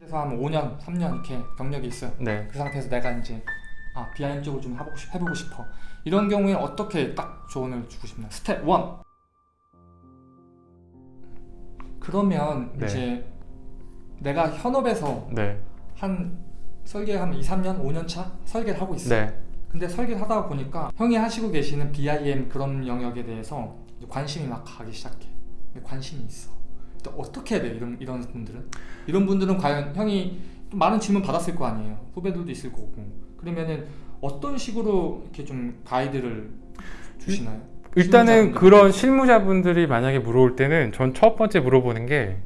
그래서 한 5년, 3년 이렇게 경력이 있어요. 네. 그 상태에서 내가 이제 아 BIM 쪽을 좀 해보고, 싶, 해보고 싶어. 이런 경우에 어떻게 딱 조언을 주고 싶나요? 스텝 1. 그러면 네. 이제 내가 현업에서 네. 한 설계 한 2, 3년, 5년 차 설계를 하고 있어요. 네. 근데 설계를 하다 보니까 형이 하시고 계시는 BIM 그런 영역에 대해서 관심이 막 가기 시작해. 관심이 있어. 어떻게 해야 돼 이런 이런 분들은? 이런 분들은 과연 형이 좀 많은 질문 받았을 거 아니에요. 후배들도 있을 거고. 그러면은 어떤 식으로 이렇게 좀 가이드를 주시나요? 일단은 실무자분들. 그런 실무자분들이 만약에 물어올 때는 전 첫 번째 물어보는 게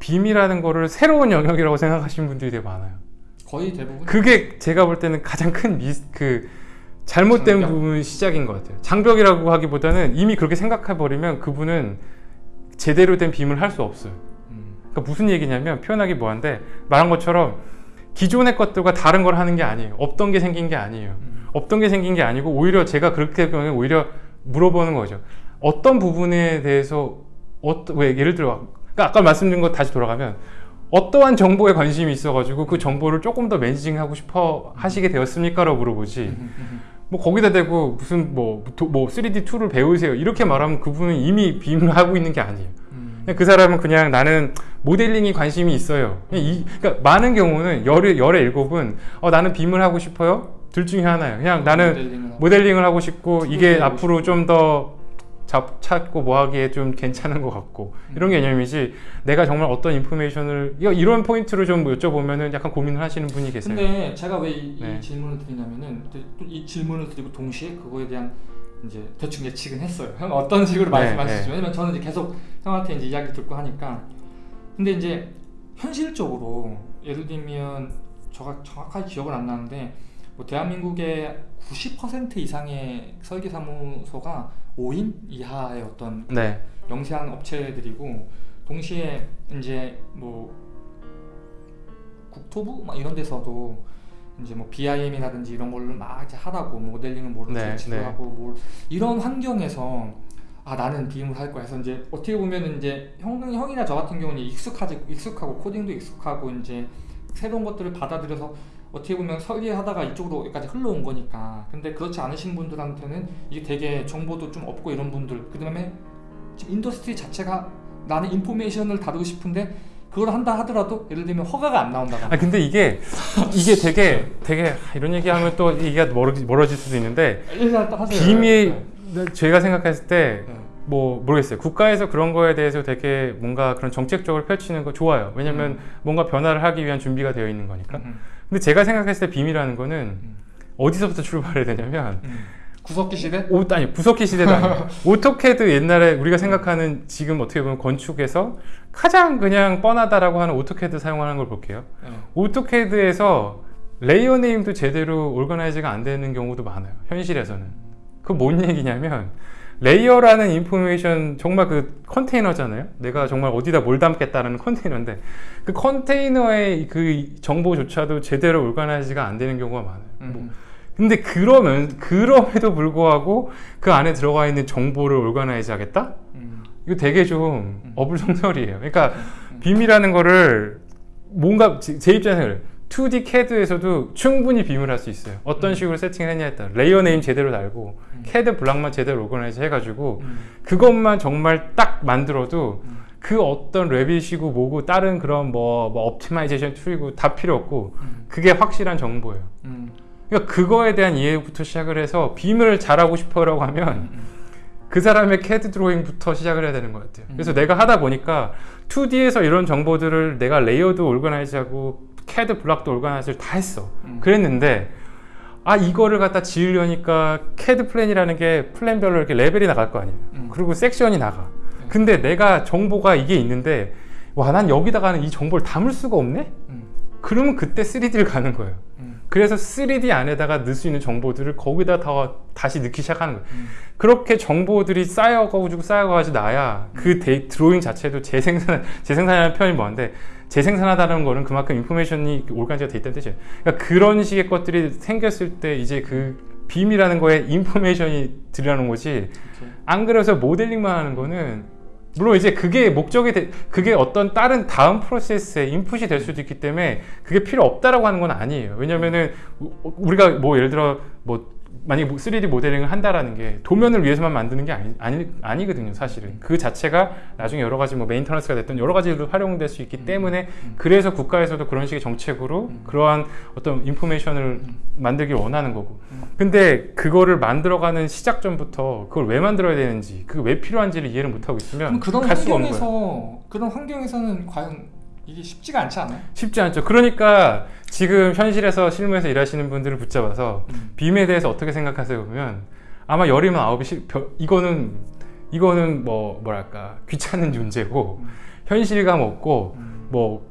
빔이라는 거를 새로운 영역이라고 생각하시는 분들이 되게 많아요. 거의 대부분 그게 제가 볼 때는 가장 큰 미스 그 잘못된 장벽? 부분 시작인 것 같아요. 장벽이라고 하기보다는 이미 그렇게 생각해 버리면 그분은 제대로 된 BIM을 할 수 없어요. 음, 그러니까 무슨 얘기냐면 표현하기 뭐한데 말한 것처럼 기존의 것들과 다른 걸 하는 게 아니에요. 없던 게 생긴 게 아니에요. 음, 없던 게 생긴 게 아니고 오히려 제가 그렇게 보면 오히려 물어보는 거죠. 어떤 부분에 대해서 어떤 왜 예를 들어 그러니까 아까 말씀드린 거 다시 돌아가면 어떠한 정보에 관심이 있어가지고 그 정보를 조금 더 managing하고 싶어 하시게 되었습니까 라고 물어보지. 음, 음, 뭐 거기다 대고 무슨 뭐, 도- 뭐 3D 툴을 배우세요 이렇게 말하면 그분은 이미 BIM을 하고 있는 게 아니에요. 음, 그 사람은 그냥 나는 모델링이 관심이 있어요. 이, 그러니까 많은 경우는 열의 열의 일곱은 어, 나는 빔을 하고 싶어요. 둘 중에 하나예요. 그냥 나는 모델링을 하고. 모델링을 하고 싶고 이게 앞으로 좀 더 찾고 뭐 하기에 좀 괜찮은 것 같고 이런 음. 개념이지 내가 정말 어떤 인포메이션을 이런 포인트를 좀 여쭤보면은 약간 고민을 하시는 분이 계세요. 근데 제가 왜이 네. 질문을 드리냐면은 또이 질문을 드리고 동시에 그거에 대한 이제 대충 예측은 했어요. 형 어떤 식으로 네, 말씀하실지 네. 왜냐면 저는 이제 계속 형한테 이제 이야기 듣고 하니까 근데 이제 현실적으로 예를 들면 저가 정확하게 기억은 안 나는데 뭐 대한민국의 90% 이상의 설계 사무소가 5인 이하의 어떤 네, 영세한 업체들이고 동시에 이제 뭐 국토부 막 이런 데서도 이제 뭐 BIM이라든지 이런 걸로 막 이제 하라고 뭐 모델링을 뭐를 네, 제출하고 뭘 이런 환경에서 아 나는 BIM을 할 거야. 해서 이제 어떻게 보면 이제 형 형이나 저 같은 경우는 익숙하지 익숙하고 코딩도 익숙하고 이제 새로운 것들을 받아들여서 어떻게 보면 설계하다가 이쪽으로 여기까지 흘러온 거니까. 근데 그렇지 않으신 분들한테는 이게 되게 정보도 좀 없고 이런 분들. 그 다음에 지금 industry 자체가 나는 information을 다루고 싶은데 그걸 한다 하더라도 예를 들면 허가가 안 나온다거나. 아 근데 이게 이게 되게 되게 아, 이런 얘기하면 또 얘기가 멀어지, 멀어 질 수도 있는데. BIM 네. 제가 생각했을 때 네. 뭐 모르겠어요. 국가에서 그런 거에 대해서 되게 뭔가 그런 정책적으로 펼치는 거 좋아요. 왜냐면 음. 뭔가 변화를 하기 위한 준비가 되어 있는 거니까. 음, 근데 제가 생각했을 때 BIM이라는 거는 음. 어디서부터 출발해야 되냐면 음. 구석기 시대? 오, 아니 구석기 시대도 아니고 AutoCAD 옛날에 우리가 생각하는 지금 어떻게 보면 건축에서 가장 그냥 뻔하다라고 하는 AutoCAD 사용하는 걸 볼게요. 네. AutoCAD에서 layer name도 제대로 organize가 안 되는 경우도 많아요. 현실에서는. 그 뭔 얘기냐면 layer라는 information 정말 그 컨테이너잖아요. 내가 정말 어디다 뭘 담겠다는 컨테이너인데 그 컨테이너의 그 정보조차도 제대로 organize가 안 되는 경우가 많아요. 뭐 음. 근데 그러면 그럼에도 불구하고 그 안에 들어가 있는 정보를 organize 하겠다? 음. 이거 되게 좀 음. 어불성설이에요. 그러니까 음. BIM이라는 거를 뭔가 제, 제 입장에서 그래요. 2D CAD에서도 충분히 BIM을 할 수 있어요. 어떤 음. 식으로 세팅을 했냐에 따라 layer name 제대로 달고 음. CAD block만 제대로 organize 해가지고 음. 그것만 정말 딱 만들어도 음. 그 어떤 Revit이고 뭐고 다른 그런 뭐, 뭐 optimization tool이고 다 필요 없고 음. 그게 확실한 정보예요. 음. 그러니까 그거에 대한 이해부터 시작을 해서 BIM을 잘하고 싶어 라고 하면 음. 그 사람의 CAD 드로잉부터 시작을 해야 되는 것 같아요. 그래서 음. 내가 하다 보니까 2D에서 이런 정보들을 내가 layer도 organize하고 CAD block도 organize를 다 했어. 음. 그랬는데 아 이거를 갖다 지으려니까 CAD 플랜이라는 게 플랜별로 이렇게 레벨이 나갈 거 아니에요. 음. 그리고 섹션이 나가. 네. 근데 내가 정보가 이게 있는데 와 난 여기다가는 이 정보를 담을 수가 없네? 음. 그러면 그때 3D를 가는 거예요. 음. 그래서 3D 안에다가 넣을 수 있는 정보들을 거기다 다 다시 넣기 시작하는 거예요. 음. 그렇게 정보들이 쌓여가지고 쌓여가지고 나야 그 데이, 드로잉 자체도 재생산, 재생산이라는 표현이 뭐한데 재생산하다는 거는 그만큼 information이 organize가 돼 있다는 뜻이에요. 그러니까 그런 식의 것들이 생겼을 때 이제 그 BIM이라는 거에 information이 들어가는 거지 오케이. 안 그래서 모델링만 하는 거는 물론 이제 그게 목적이 돼, 그게 어떤 다른 다음 프로세스의 인풋이 될 수도 있기 때문에 그게 필요 없다라고 하는 건 아니에요. 왜냐면은 우- 우리가 뭐 예를 들어 뭐 만약에 3D 모델링을 한다라는 게 도면을 위해서만 만드는 게 아니, 아니, 아니거든요, 사실은. 그 자체가 나중에 여러 가지 뭐 메인터넌스가 됐든 여러 가지로 활용될 수 있기 때문에 그래서 국가에서도 그런 식의 정책으로 그러한 어떤 인포메이션을 만들길 원하는 거고. 근데 그거를 만들어가는 시작점부터 그걸 왜 만들어야 되는지, 그게 왜 필요한지를 이해를 못하고 있으면 그런 갈 수가 없는 거예요. 그런 환경에서는 과연 이게 쉽지가 않지 않아요? 쉽지 않죠. 그러니까 지금 현실에서 실무에서 일하시는 분들을 붙잡아서 음. 빔에 대해서 어떻게 생각하세요? 그러면 아마 열이면 아홉이 실, 벼- 이거는 이거는 뭐 뭐랄까 귀찮은 존재고 현실감 없고 음. 뭐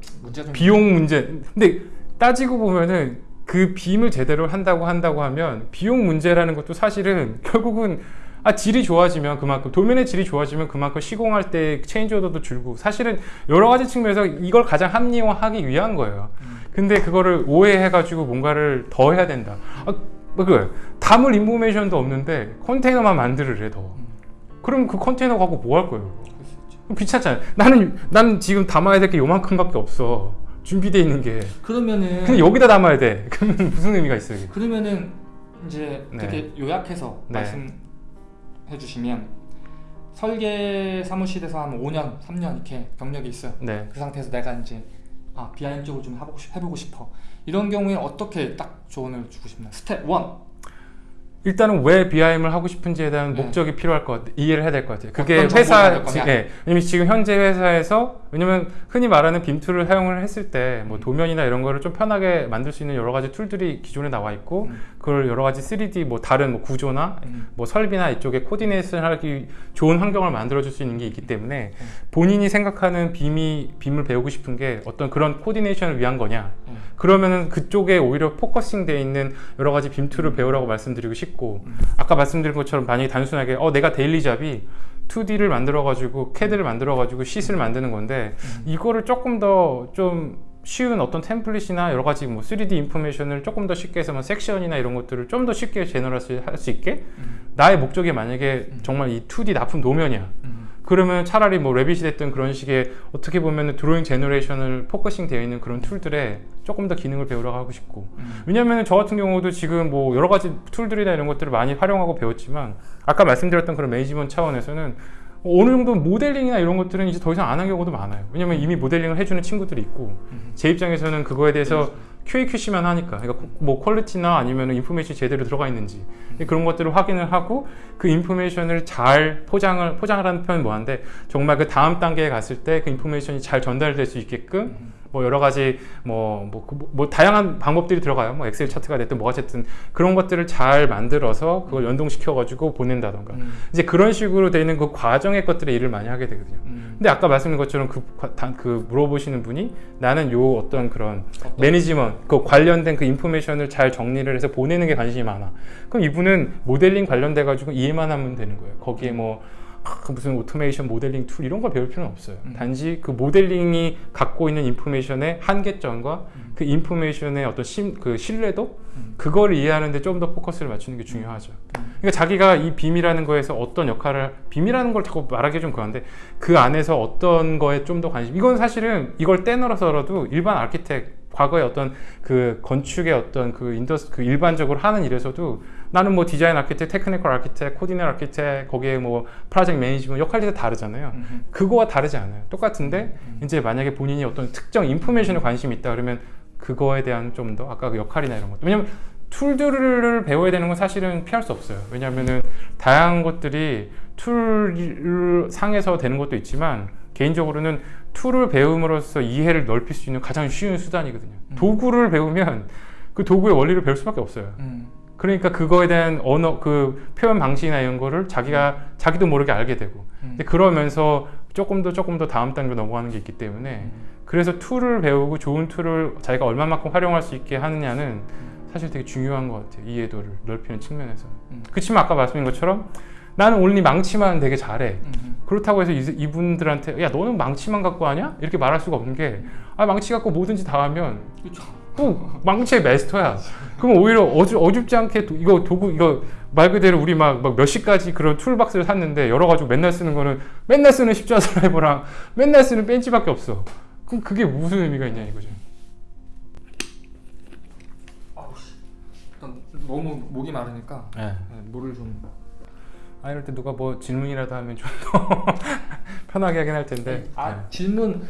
비용 문제. 근데 따지고 보면은 그 빔을 제대로 한다고 한다고 하면 비용 문제라는 것도 사실은 결국은 아 질이 좋아지면 그만큼 도면의 질이 좋아지면 그만큼 시공할 때 체인지 오더도 줄고 사실은 여러 가지 측면에서 이걸 가장 합리화하기 위한 거예요. 근데 그거를 오해해 가지고 뭔가를 더 해야 된다. 아, 뭐그 담을 인포메이션도 없는데 컨테이너만 만들으래 더. 그럼 그 컨테이너 갖고 뭐 할 거예요? 귀찮잖아요. 나는 나는 지금 담아야 될 게 요만큼밖에 없어. 준비돼 있는 게. 그러면은 근데 여기다 담아야 돼. 그러면 무슨 의미가 있어요? 이게? 그러면은 이제 네. 되게 요약해서 네. 말씀 해 주시면 설계 사무실에서 한 5년, 3년 이렇게 경력이 있어요. 네. 그 상태에서 내가 이제 아 BIM 쪽으로 좀 해보고, 싶, 해보고 싶어. 이런 경우에 어떻게 딱 조언을 주고 싶나요? 스텝 1. 일단은 왜 BIM을 하고 싶은지에 대한 네. 목적이 필요할 것 같아. 이해를 해야 될 것 같아요. 그게 회사? 지, 예. 왜냐면 지금 현재 회사에서 왜냐면 흔히 말하는 BIM tool을 사용을 했을 때 음. 뭐 도면이나 이런 거를 좀 편하게 만들 수 있는 여러 가지 tool들이 기존에 나와 있고 음. 그걸 여러 가지 3D 뭐 다른 뭐 구조나 음. 뭐 설비나 이쪽에 coordination 하기 좋은 환경을 만들어 줄 수 있는 게 있기 때문에 음. 본인이 생각하는 BIM이 BIM을 배우고 싶은 게 어떤 그런 coordination을 위한 거냐 음. 그러면은 그쪽에 오히려 focusing 돼 있는 여러 가지 BIM tool을 배우라고 말씀드리고 싶고 음. 아까 말씀드린 것처럼 만약에 단순하게 어 내가 daily job이 2D를 만들어 가지고 CAD를 만들어 가지고 sheet을 만드는 건데 음. 이거를 조금 더 좀 쉬운 어떤 template이나 여러 가지 뭐 3D information을 조금 더 쉽게 해서 뭐 섹션이나 이런 것들을 좀 더 쉽게 generate 할수 있게 음. 나의 목적이 만약에 정말 이 2D 납품 도면이야 음. 그러면 차라리 뭐 Revit이 됐든 그런 식의 어떻게 보면 drawing generation을 focusing 되어 있는 그런 tool들에 조금 더 기능을 배우라고 하고 싶고 음. 왜냐하면 저 같은 경우도 지금 뭐 여러 가지 tool들이나 이런 것들을 많이 활용하고 배웠지만 아까 말씀드렸던 그런 management 차원에서는 어느 정도 모델링이나 이런 것들은 이제 더 이상 안 한 경우도 많아요. 왜냐면 이미 모델링을 해주는 친구들이 있고 음. 제 입장에서는 그거에 대해서 QAQC만 하니까. 그러니까 뭐 quality나 아니면 information이 제대로 들어가 있는지. 그런 것들을 확인을 하고 그 information을 잘 포장을 포장을 하는 편은 뭐한데 정말 그 다음 단계에 갔을 때 그 인포메이션이 잘 전달될 수 있게끔 뭐 여러 가지 뭐, 뭐, 그 뭐, 뭐 다양한 방법들이 들어가요. 뭐 엑셀 차트가 됐든 뭐가 됐든 그런 것들을 잘 만들어서 그걸 연동시켜 가지고 보낸다던가 음. 이제 그런 식으로 돼 있는 그 과정의 것들의 일을 많이 하게 되거든요. 음. 근데 아까 말씀드린 것처럼 그, 그 물어보시는 분이 나는 요 어떤 그런 어떤- management 그 관련된 그 information을 잘 정리를 해서 보내는 게 관심이 많아. 그럼 이분은 모델링 관련돼 가지고 이해만 하면 되는 거예요. 거기에 뭐 아, 그 무슨 automation modeling tool 이런 걸 배울 필요는 없어요. 음. 단지 그 모델링이 갖고 있는 information의 한계점과 음. 그 information의 어떤 신, 그 신뢰도 음. 그걸 이해하는데 좀 더 포커스를 맞추는 게 중요하죠. 음. 그러니까 자기가 이 BIM이라는 거에서 어떤 역할을 BIM이라는 걸 자꾸 말하기 좀 그런데 그 안에서 어떤 거에 좀 더 관심. 이건 사실은 이걸 떼어놓고서라도 일반 architect 과거의 어떤 그 건축의 어떤 그 indus 그 일반적으로 하는 일에서도 나는 뭐 design architect, technical architect, coordinator architect 거기에 뭐 project management 역할이 다 다르잖아요. 음. 그거와 다르지 않아요. 똑같은데 음. 이제 만약에 본인이 어떤 특정 information에 관심이 있다 그러면 그거에 대한 좀 더 아까 그 역할이나 이런 것 왜냐면 tool들을 배워야 되는 건 사실은 피할 수 없어요. 왜냐하면은 다양한 것들이 tool 상에서 되는 것도 있지만 개인적으로는 tool을 배움으로써 이해를 넓힐 수 있는 가장 쉬운 수단이거든요. 음. 도구를 배우면 그 도구의 원리를 배울 수밖에 없어요. 음. 그러니까 그거에 대한 언어 그 표현 방식이나 이런 거를 자기가 자기도 모르게 알게 되고 음. 근데 그러면서 조금 더 조금 더 다음 단계로 넘어가는 게 있기 때문에 음. 그래서 tool을 배우고 좋은 tool을 자기가 얼마만큼 활용할 수 있게 하느냐는 사실 되게 중요한 것 같아요 이해도를 넓히는 측면에서는 음. 그렇지만 아까 말씀드린 것처럼 나는 온리 망치만 되게 잘해 음. 그렇다고 해서 이- 이분들한테 야 너는 망치만 갖고 하냐 이렇게 말할 수가 없는 게 아 망치 갖고 뭐든지 다 하면 그렇 죠. 또 망치의 마스터야. 그럼 오히려 어주, 어줍지 않게 도- 이거 도구 이거 말 그대로 우리 막, 막 몇 시까지 그런 툴박스를 샀는데 여러 가지고 맨날 쓰는 거는 맨날 쓰는 십자 드라이버랑 맨날 쓰는 벤치밖에 없어. 그럼 그게 무슨 의미가 있냐 이거죠. 아우 씨. 일단 너무 목이 마르니까 네. 네, 물을 좀. 아 이럴 때 누가 뭐 질문이라도 하면 좀 더 편하게 하긴 할 텐데. 아 네. 질문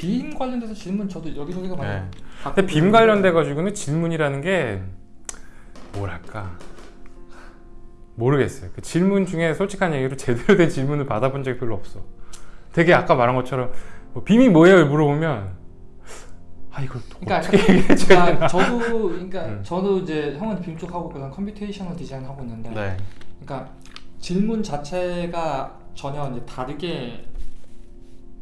빔 관련돼서 질문 저도 여기저기서 많이. 네. 근데 빔 관련돼 가지고는 질문이라는 게 뭐랄까 모르겠어요. 그 질문 중에 솔직한 얘기로 제대로 된 질문을 받아본 적이 별로 없어. 되게 아까 말한 것처럼 뭐 BIM이 뭐예요? 물어보면 아 이걸 그러니까 어떻게 얘기해 줘야 그러니까? 저도 그러니까 음. 저도 이제 형은 BIM 쪽 하고 그다음 computational design 하고 있는데 네. 그러니까 질문 자체가 전혀 이제 다르게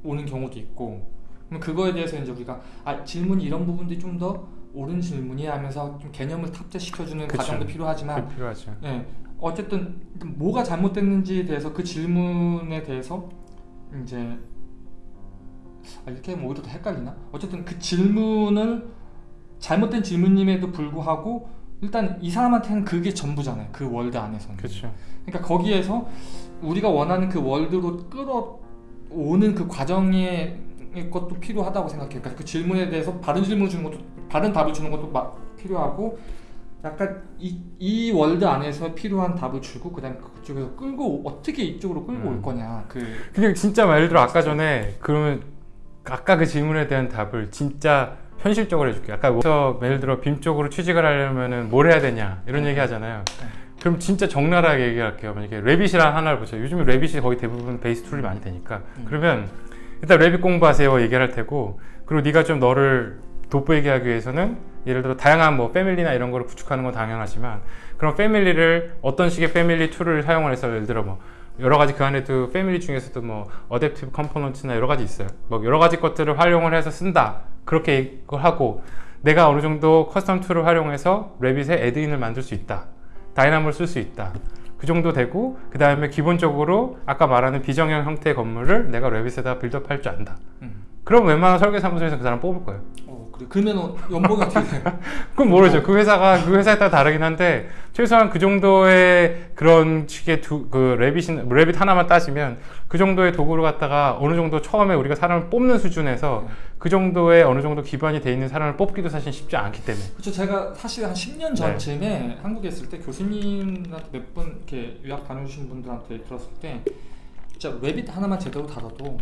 오는 경우도 있고 그럼 그거에 대해서 이제 우리가 아 질문이 이런 부분들이 좀 더 옳은 질문이 하면서 좀 개념을 탑재시켜주는 그쵸. 과정도 필요하지만 필요하죠. 예 어쨌든 뭐가 잘못됐는지에 대해서 그 질문에 대해서 이제 아, 이렇게 하면 오히려 더 헷갈리나 어쨌든 그 질문을 잘못된 질문임에도 불구하고 일단 이 사람한테는 그게 전부잖아요 그 월드 안에서는 그렇죠. 그러니까 거기에서 우리가 원하는 그 월드로 끌어오는 그 과정 의 것도 필요하다고 생각해요. 그러니까 그 질문에 대해서 다른 질문을 주는 것도 다른 답을 주는 것도 막 필요하고 약간 이, 이 world 안에서 필요한 답을 주고 그다음에 그쪽에서 끌고 어떻게 이쪽으로 끌고 음. 올 거냐 그 근데 진짜 말 예를 들어 아까 전에 그러면 아까 그 질문에 대한 답을 진짜 현실적으로 해줄게요. 아까 그래서 예를 들어 BIM 쪽으로 취직을 하려면은 뭘 해야 되냐 이런 얘기 하잖아요. 그럼 진짜 적나라하게 얘기할게요. 만약에 Revit이라는 하나를 보세요. 요즘에 Revit이 거의 대부분 base tool이 많이 되니까 음. 그러면 일단 Revit 공부하세요 얘기를 할 테고 그리고 네가 좀 너를 돋보이게 하기 위해서는 예를 들어 다양한 뭐 family나 이런 거를 구축하는 건 당연하지만 그런 family를 어떤 식의 family tool을 사용을 해서 예를 들어 뭐 여러 가지 그 안에도 family 중에서도 뭐 adaptive component나 여러 가지 있어요. 뭐 여러 가지 것들을 활용을 해서 쓴다. 그렇게 이걸 하고 내가 어느 정도 custom tool을 활용해서 Revit에 add-in을 만들 수 있다. Dynamo를 쓸수 있다. 그 정도 되고 그 다음에 기본적으로 아까 말하는 비정형 형태의 건물을 내가 Revit에다 build up할 줄 안다. 음. 그럼 웬만한 설계사무소에서 그 사람 뽑을 거예요. 어, 그래 그러면 연봉이 어떻게 돼요? 그건 모르죠. 그 회사가 그 회사에 따라 다르긴 한데 최소한 그 정도의 그런 식의 두, 그 레빗 레빗 하나만 따지면 그 정도의 도구를 갖다가 어느 정도 처음에 우리가 사람을 뽑는 수준에서 그 정도의 어느 정도 기반이 돼 있는 사람을 뽑기도 사실 쉽지 않기 때문에 그렇죠. 제가 사실 한 10년 전쯤에 한국에 있을 때 교수님한테 몇 분 이렇게 유학 다녀주신 분들한테 들었을 때 진짜 레빗 하나만 제대로 다뤄도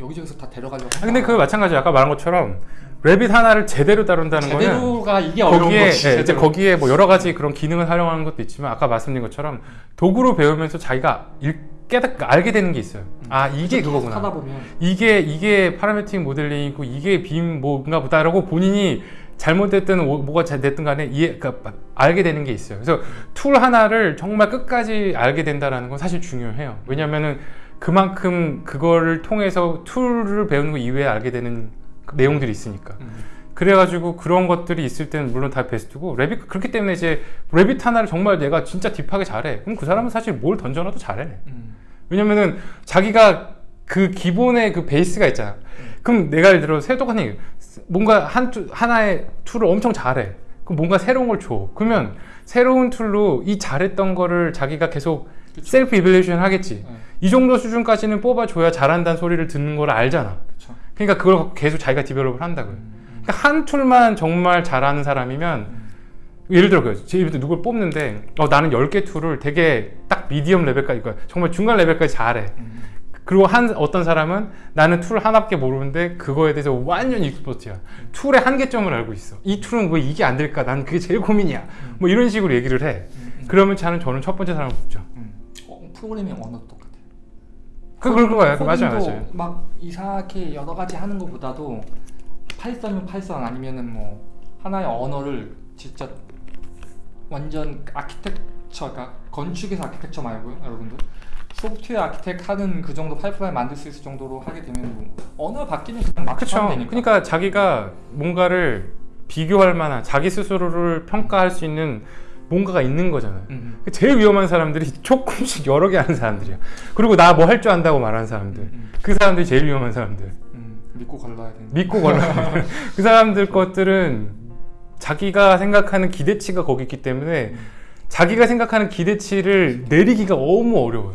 여기저기서 다 데려가려고. 아, 근데 그 마찬가지 아까 말한 것처럼 레빗 하나를 제대로 다룬다는 거는 제대로가 이게 어려운 거기에 거지. 예, 이제. 거기에 뭐 여러 가지 그런 기능을 활용하는 것도 있지만 아까 말씀드린 것처럼 도구로 배우면서 자기가 일, 깨닫 알게 되는 게 있어요. 아 이게 그거구나. 하다 보면 이게 이게 파라메틱 모델링이고 이게 빔 뭔가 보다라고 본인이 잘못됐든 오- 뭐가 잘 됐든 간에 이해 그러니까 알게 되는 게 있어요. 그래서 tool 하나를 정말 끝까지 알게 된다라는 건 사실 중요해요. 왜냐면은 그만큼 그거를 통해서 tool을 배우는 거 이외에 알게 되는 그 내용들이 있으니까. 음. 그래가지고 그런 것들이 있을 때는 물론 다 베스트고 Revit 그렇기 때문에 이제 Revit 하나를 정말 내가 진짜 deep하게 잘해. 그럼 그 사람은 사실 뭘 던져놔도 잘해. 음. 왜냐면은 자기가 그 기본의 그 베이스가 있잖아. 그럼 내가 예를 들어 세도관 얘기 뭔가 한 tool- 하나의 tool을 엄청 잘해. 그럼 뭔가 새로운 걸 줘. 그러면 새로운 tool로 이 잘했던 거를 자기가 계속 그쵸. self evaluation 하겠지. 네. 이 정도 수준까지는 뽑아줘야 잘한다는 소리를 듣는 걸 알잖아. 그렇죠. 그러니까 그걸 계속 자기가 develop을 한다고요. 음. 그러니까 한 tool만 정말 잘하는 사람이면 예를 들어 그 제일 누굴 뽑는데 어, 나는 10개 tool을 되게 딱 medium level까지 그러니까 정말 중간 레벨까지 잘해. 음. 그리고 한 어떤 사람은 나는 tool 하나밖에 모르는데 그거에 대해서 완전 익스퍼트야. tool의 한계점을 알고 있어. 이 tool은 왜 이게 안 될까? 난 그게 제일 고민이야. 뭐 이런 식으로 얘기를 해. 음. 음. 그러면 저는 저는 첫 번째 사람을 뽑죠. 프로그래밍 언어도 똑같아. 그 그럴 거예요. 그 맞아요, 맞아요. 막 이상하게 여러 가지 하는 것보다도 파이썬이면 파이썬 아니면은 뭐 하나의 언어를 진짜 완전 architecture가 건축에서 architecture 말고요, 여러분들. software architect 하는 그 정도 파이프라인 만들 수 있을 정도로 하게 되면 뭐 언어 바뀌면 그냥 막. 하면 되니까. 그러니까 자기가 뭔가를 비교할 만한 자기 스스로를 평가할 수 있는 뭔가가 있는 거잖아요. 음. 제일 위험한 사람들이 조금씩 여러 개 하는 사람들이야. 그리고 나 뭐 할 줄 안다고 말하는 사람들. 음. 그 사람들이 제일 위험한 사람들. 음. 믿고 걸러야 되는. 믿고 걸어. 그 사람들 것들은 자기가 생각하는 기대치가 거기 있기 때문에 자기가 생각하는 기대치를 내리기가 너무 어려워요.